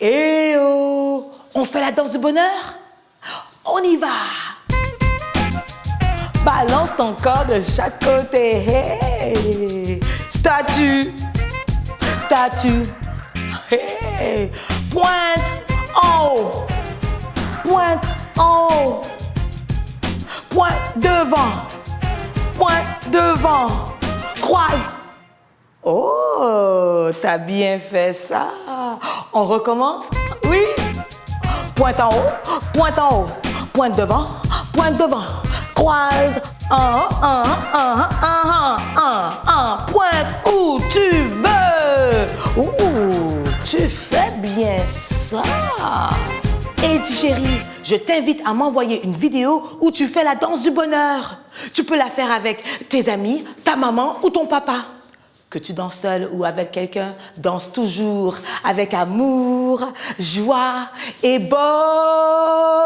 Eh oh On fait la danse du bonheur? On y va Balance ton corps de chaque côté. Hey. Statue. Statue. Hey. Pointe en haut. Pointe en haut. Pointe devant. Pointe devant. Croise. Oh, t'as bien fait ça. On recommence? Oui Pointe en haut, pointe en haut, pointe devant, pointe devant, croise, un, un, un, un, un, un, pointe où tu veux. Ouh, tu fais bien ça. Et chérie, je t'invite à m'envoyer une vidéo où tu fais la danse du bonheur. Tu peux la faire avec tes amis, ta maman ou ton papa. Que tu danses seul ou avec quelqu'un, danse toujours avec amour, joie et bonheur.